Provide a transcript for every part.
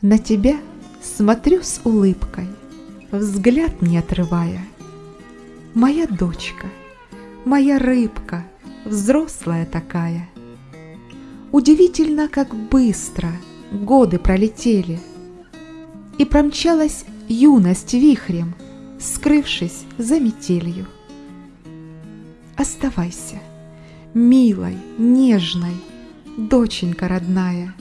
На тебя смотрю с улыбкой, взгляд не отрывая. Моя дочка, моя рыбка, взрослая такая. Удивительно, как быстро годы пролетели, И промчалась юность вихрем, скрывшись за метелью. Оставайся, милой, нежной, доченька родная,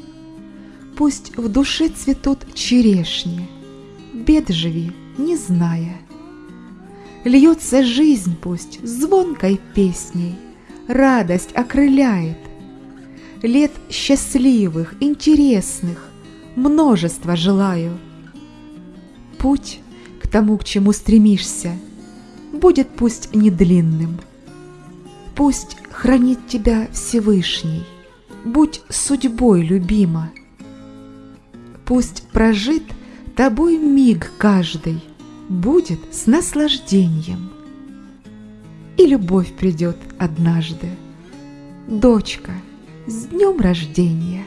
Пусть в душе цветут черешни, бед живи, не зная. Льется жизнь пусть звонкой песней, радость окрыляет. Лет счастливых, интересных, множество желаю. Путь к тому, к чему стремишься, будет пусть не длинным. Пусть хранит тебя Всевышний, будь судьбой любима. Пусть прожит тобой миг каждый будет с наслаждением. И любовь придет однажды. Дочка, с днем рождения!